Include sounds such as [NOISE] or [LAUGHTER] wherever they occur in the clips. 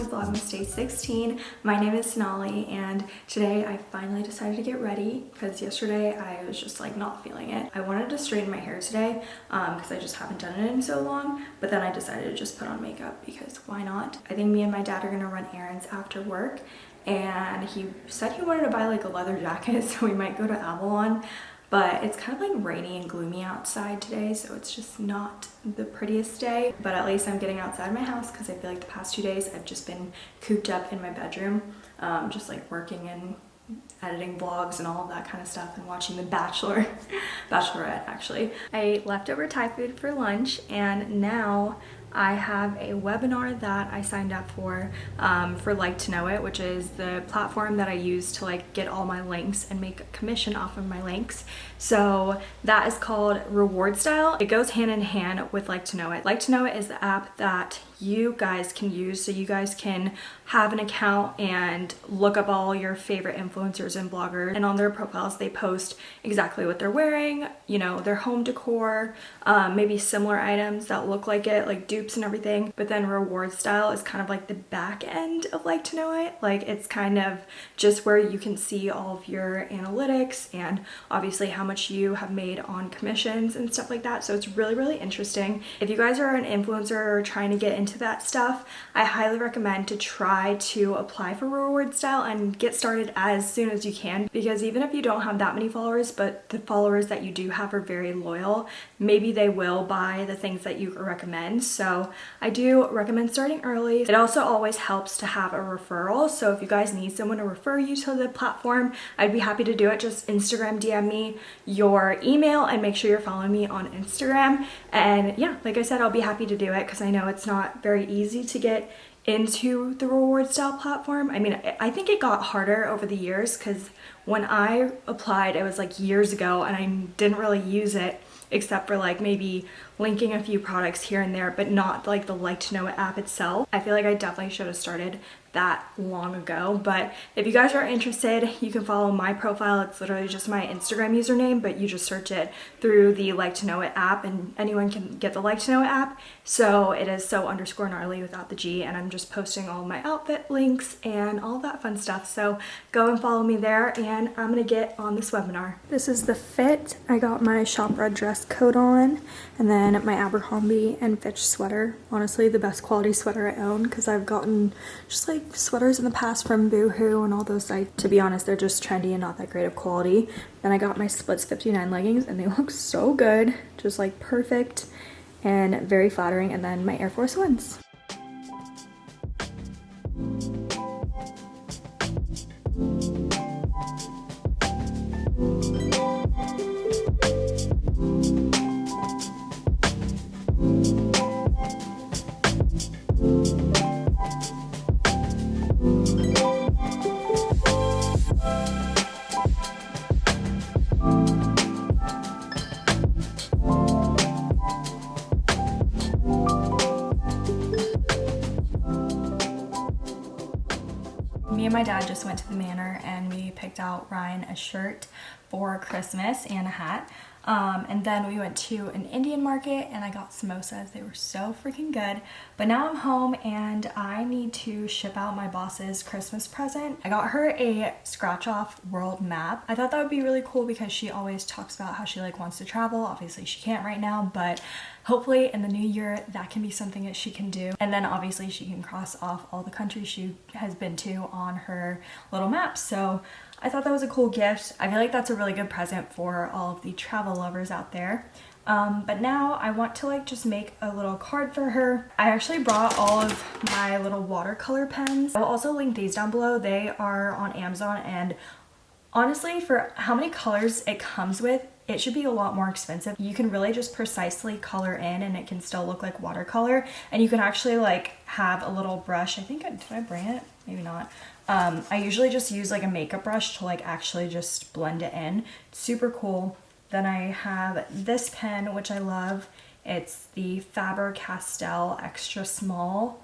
Happy Vlogmas Day 16. My name is Sonali and today I finally decided to get ready because yesterday I was just like not feeling it. I wanted to straighten my hair today because um, I just haven't done it in so long but then I decided to just put on makeup because why not? I think me and my dad are gonna run errands after work and he said he wanted to buy like a leather jacket [LAUGHS] so we might go to Avalon but it's kind of like rainy and gloomy outside today so it's just not the prettiest day but at least I'm getting outside my house because I feel like the past two days I've just been cooped up in my bedroom um, just like working and editing vlogs and all that kind of stuff and watching The Bachelor, [LAUGHS] Bachelorette actually. I ate leftover Thai food for lunch and now I have a webinar that I signed up for um, for Like to Know It, which is the platform that I use to like get all my links and make a commission off of my links. So that is called Reward Style. It goes hand in hand with Like to Know It. Like to Know It is the app that you guys can use so you guys can have an account and look up all your favorite influencers and bloggers. And on their profiles they post exactly what they're wearing you know their home decor um, maybe similar items that look like it like dupes and everything. But then reward style is kind of like the back end of like to know it. Like it's kind of just where you can see all of your analytics and obviously how much you have made on commissions and stuff like that. So it's really really interesting. If you guys are an influencer or trying to get into into that stuff, I highly recommend to try to apply for reward style and get started as soon as you can because even if you don't have that many followers but the followers that you do have are very loyal, maybe they will buy the things that you recommend. So I do recommend starting early. It also always helps to have a referral. So if you guys need someone to refer you to the platform, I'd be happy to do it. Just Instagram DM me your email and make sure you're following me on Instagram. And yeah, like I said, I'll be happy to do it because I know it's not very easy to get into the reward style platform. I mean, I think it got harder over the years because when I applied, it was like years ago and I didn't really use it except for like maybe linking a few products here and there, but not like the like to know it app itself. I feel like I definitely should have started that long ago. But if you guys are interested you can follow my profile. It's literally just my instagram username but you just search it through the like to know it app and anyone can get the like to know it app. So it is so underscore gnarly without the g and i'm just posting all my outfit links and all that fun stuff. So go and follow me there and i'm gonna get on this webinar. This is the fit. I got my shop red dress coat on and then my abercrombie and fitch sweater. Honestly the best quality sweater i own because i've gotten just like like sweaters in the past from Boohoo and all those sites. To be honest, they're just trendy and not that great of quality. Then I got my Splits 59 leggings and they [LAUGHS] look so good. Just like perfect and very flattering. And then my Air Force Ones. My dad just went to the manor and we picked out Ryan a shirt for Christmas and a hat. Um, and then we went to an Indian market and I got samosas. They were so freaking good. But now I'm home and I need to ship out my boss's Christmas present. I got her a scratch off world map. I thought that would be really cool because she always talks about how she like wants to travel. Obviously she can't right now, but hopefully in the new year that can be something that she can do. And then obviously she can cross off all the countries she has been to on her little map. So I thought that was a cool gift. I feel like that's a really good present for all of the travel lovers out there. Um, but now I want to like just make a little card for her. I actually brought all of my little watercolor pens. I will also link these down below. They are on Amazon and honestly for how many colors it comes with, it should be a lot more expensive. You can really just precisely color in and it can still look like watercolor and you can actually like have a little brush. I think, did I bring it? Maybe not. Um, I usually just use like a makeup brush to like actually just blend it in. super cool. Then I have this pen, which I love. It's the Faber-Castell Extra Small.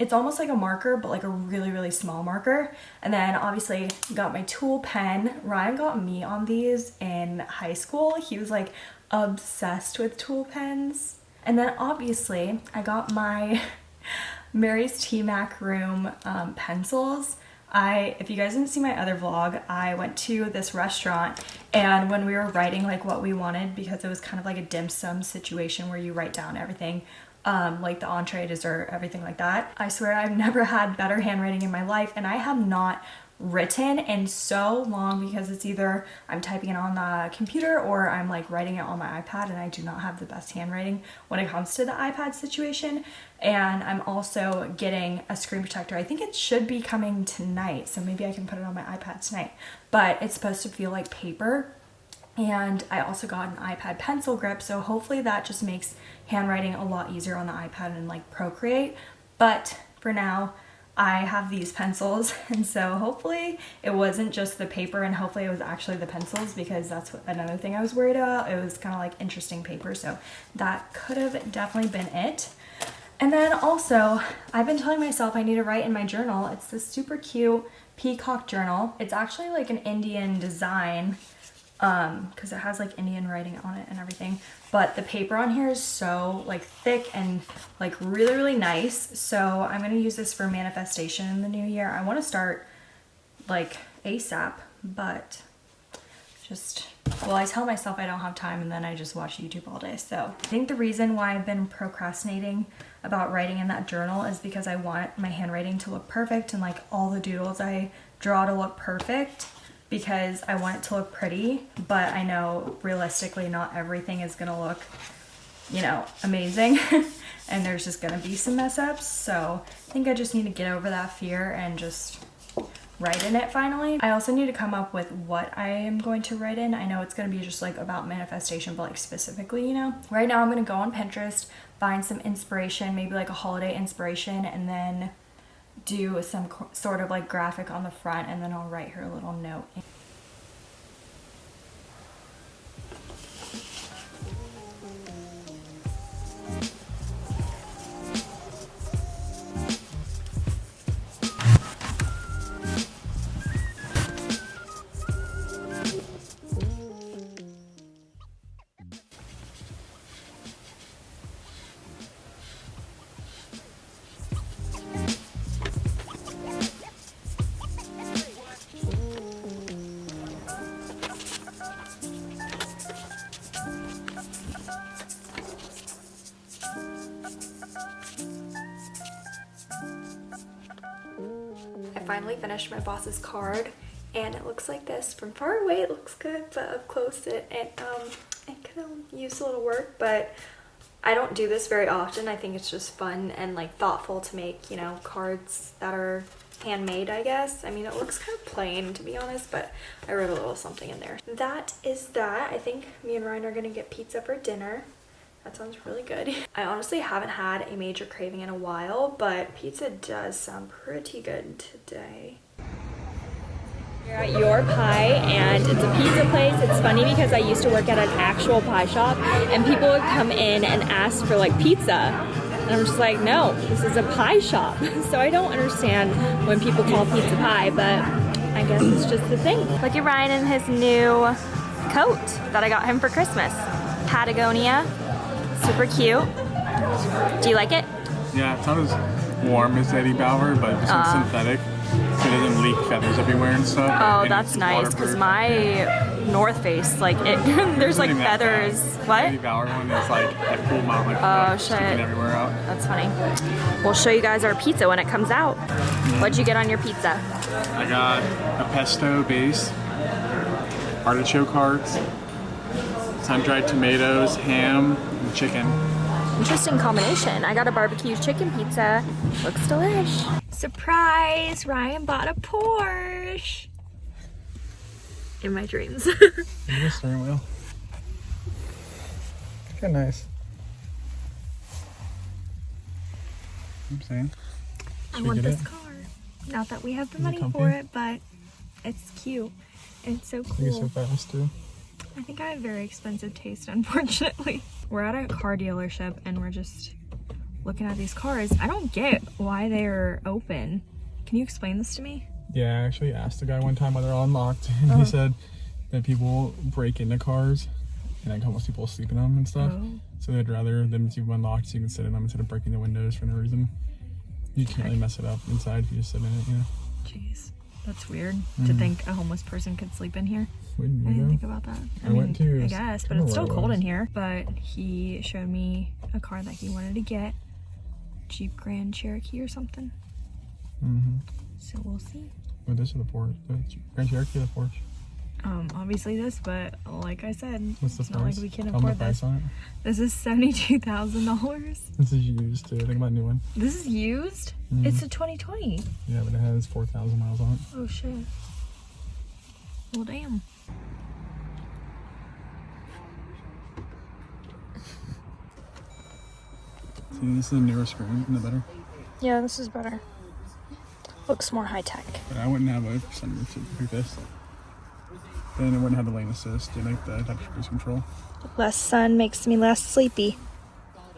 It's almost like a marker, but like a really, really small marker. And then obviously got my TUL pen. Ryan got me on these in high school. He was like obsessed with TUL pens. And then obviously I got my [LAUGHS] Mary's T-Mac room um, pencils. I, if you guys didn't see my other vlog, I went to this restaurant and when we were writing like what we wanted because it was kind of like a dim sum situation where you write down everything um, like the entree, dessert, everything like that. I swear I've [LAUGHS] never had better handwriting in my life and I have not written in so long because it's either I'm typing it on the computer or I'm like writing it on my iPad and I do not have the best handwriting when it comes to the iPad situation. And I'm also getting a screen protector. I think it should be coming tonight so maybe I can put it on my iPad tonight. But it's supposed to feel like paper. And I also got an iPad pencil grip so hopefully that just makes handwriting a lot easier on the iPad and like Procreate. But for now I have these pencils [LAUGHS] and so hopefully it wasn't just the paper and hopefully it was actually the pencils because that's what, another thing I was worried about. It was kind of like interesting paper so that could have definitely been it. And then also I've been telling myself I need to write in my journal. It's this super cute peacock journal. It's actually like an Indian design um because it has like Indian writing on it and everything. But the paper on here is so like thick and like really really nice. So I'm gonna use this for manifestation in the new year. I want to start like ASAP but just well I tell myself I don't have time and then I just watch YouTube all day. So I think the reason why I've been procrastinating about writing in that journal is because I want my handwriting to look perfect and like all the doodles I draw to look perfect because I want it to look pretty, but I know realistically not everything is gonna look, you know, amazing. [LAUGHS] and there's just gonna be some mess ups. So I think I just need to get over that fear and just write in it finally. I also need to come up with what I am going to write in. I know it's gonna be just like about manifestation, but like specifically, you know. Right now I'm gonna go on Pinterest, find some inspiration, maybe like a holiday inspiration, and then do some sort of like graphic on the front and then I'll write her a little note. Finally finished my boss's card and it looks like this. From far away it looks good, but up close it, it, um, it could used a little work, but I don't do this very often. I think it's just fun and like thoughtful to make, you know, cards that are handmade, I guess. I mean, it looks kind of plain to be honest, but I wrote a little something in there. That is that. I think me and Ryan are gonna get pizza for dinner. That sounds really good. [LAUGHS] I honestly haven't had a major craving in a while, but pizza does sound pretty good today. We're at Your Pie and it's a pizza place. It's funny because I used to work at an actual pie shop and people would come in and ask for like pizza. And I'm just like, no, this is a pie shop. [LAUGHS] so I don't understand when people call pizza pie, but I guess it's just the thing. Look at Ryan in his new coat that I got him for Christmas. Patagonia super cute. Do you like it? Yeah, it's not as warm as Eddie Bauer, but it's uh, synthetic. So it doesn't leak feathers everywhere and stuff. Oh, and that's nice, because my North Face, like, it [LAUGHS] there's like feathers. What? Eddie Bauer one is like a amount, like, oh, shit. everywhere out. That's funny. We'll show you guys our pizza when it comes out. What'd you get on your pizza? I got a pesto base, artichoke hearts, sun-dried tomatoes, ham, and chicken. Interesting combination. I got a barbecue chicken pizza. Looks delish. Surprise! Ryan bought a Porsche. In my dreams. [LAUGHS] the steering wheel. Kind of nice. I'm saying. Should I want this it? car. Not that we have the Is money it for it, but it's cute. And it's so cool. It's so fast too. I think I have very expensive taste, [LAUGHS] unfortunately. We're at a car dealership and we're just looking at these cars. I don't get why they're open. Can you explain this to me? Yeah, I actually asked the guy one time why they're all unlocked and he uh-huh. said that people break into cars and like almost people sleep in them and stuff. Oh. So they'd rather them keep them unlocked so you can sit in them instead of breaking the windows for no reason. You can't really mess it up inside if you just sit in it, you know. Jeez, that's weird to Mhm. think a homeless person could sleep in here. I didn't think about that. I went to, I guess, but it's still cold in here. But he showed me a car that he wanted to get, Jeep Grand Cherokee or something. Mm-hmm. So we'll see. Well, this is the Porsche. The Grand Cherokee or the Porsche? Um, obviously this, but like I said, What's the it's price? not like we can Tell afford this. on it. This is seventy-two thousand dollars. This is used too. Think about a new one. This is used. Mhm. It's a 2020. Yeah, but it has 4,000 miles on it. Oh shit. Well, damn. See, this is a newer screen. Isn't it better? Yeah, this is better. Looks more high tech. But I wouldn't have a sunroof like this. Then it wouldn't have the lane assist and like the adaptive cruise control. Less sun makes me less sleepy.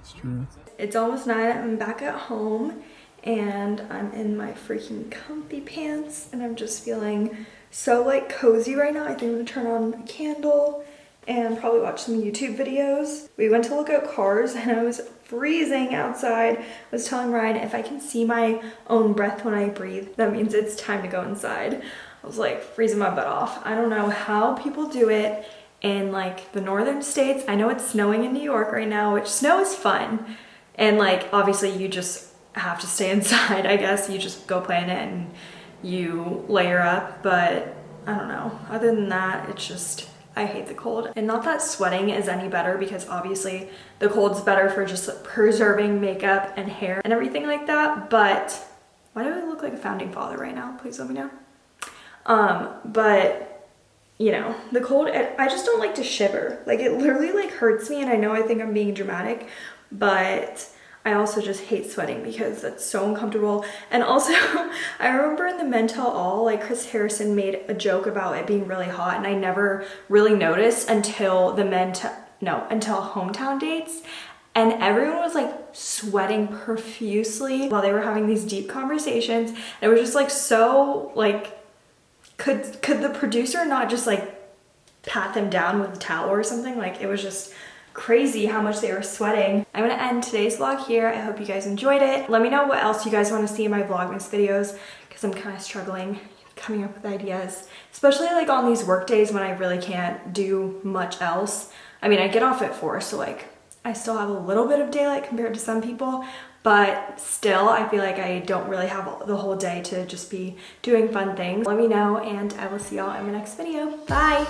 It's true. It's almost nine. I'm back at home and I'm in my freaking comfy pants and I'm just feeling so like cozy right now. I think I'm gonna turn on a candle and probably watch some YouTube videos. We went to look at cars and I was freezing outside. I was telling Ryan if I can see my own breath when I breathe, that means it's time to go inside. I was like freezing my butt off. I don't know how people do it in like the northern states. I know it's snowing in New York right now, which snow is fun. And like obviously you just have to stay [LAUGHS] inside, I guess. You just go play in it and you layer up, but I don't know. Other than that, it's just I hate the cold. And not that sweating is any better because obviously the cold's better for just preserving makeup and hair and everything like that, but why do I look like a founding father right now? Please let me know. Um, but you know, the cold, I just don't like to shiver. Like it literally like hurts me and I know I think I'm being dramatic, but I also just hate sweating because it's so uncomfortable. And also, [LAUGHS] I remember in the Men Tell All, like Chris Harrison made a joke about it being really hot and I never really noticed until the Men Tell, no, until hometown dates. And everyone was like sweating profusely while they were having these deep conversations. And it was just like so like could could the producer not just like pat them down with a towel or something? Like it was just crazy how much they were sweating. I'm gonna end today's vlog here. I hope you guys enjoyed it. Let me know what else you guys want to see in my vlogmas videos because i'm kind of struggling coming up with ideas. Especially like on these work days when i really can't do much else. I mean i get off at four so like I still have a little bit of daylight compared to some people, but still I feel like I don't really have the whole day to just be doing fun things. Let me know and I will see y'all in my next video. Bye!